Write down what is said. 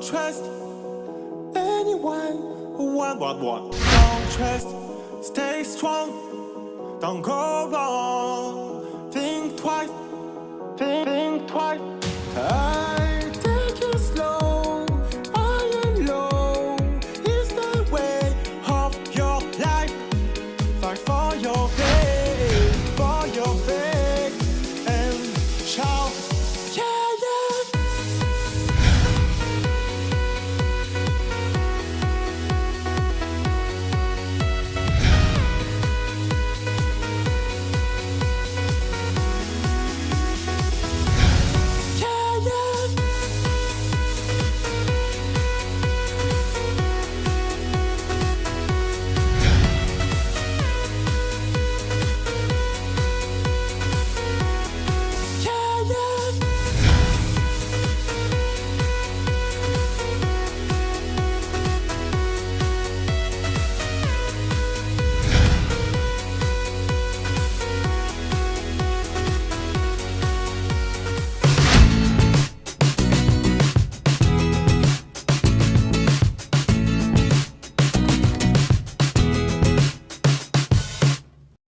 Don't trust anyone. One, one, one. Don't trust. Stay strong. Don't go wrong. Think twice. Think, think twice. I take it slow. I and low is the way of your life. Fight for your. Day.